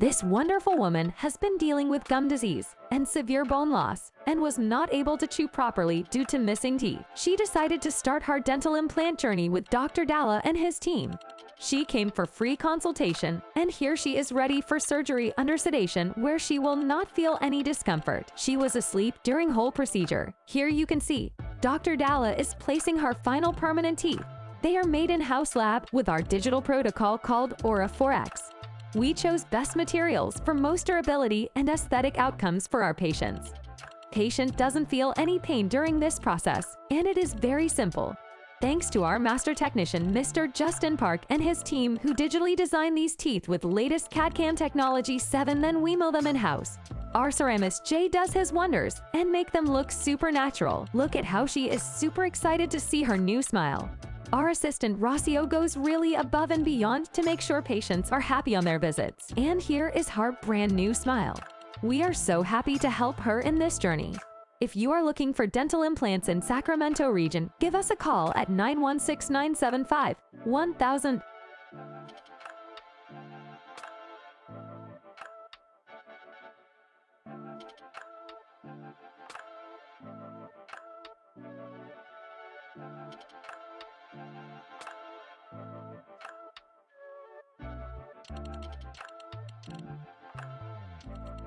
This wonderful woman has been dealing with gum disease and severe bone loss and was not able to chew properly due to missing teeth. She decided to start her dental implant journey with Dr. Dalla and his team. She came for free consultation, and here she is ready for surgery under sedation where she will not feel any discomfort. She was asleep during whole procedure. Here you can see, Dr. Dalla is placing her final permanent teeth. They are made in-house lab with our digital protocol called Aura 4X. We chose best materials for most durability and aesthetic outcomes for our patients. Patient doesn't feel any pain during this process, and it is very simple. Thanks to our master technician, Mr. Justin Park, and his team who digitally designed these teeth with latest CAD-CAM technology 7, then we mill them in-house. Our ceramist Jay does his wonders and make them look super natural. Look at how she is super excited to see her new smile. Our assistant Rossio goes really above and beyond to make sure patients are happy on their visits. And here is her brand new smile. We are so happy to help her in this journey. If you are looking for dental implants in Sacramento region, give us a call at 916-975-1000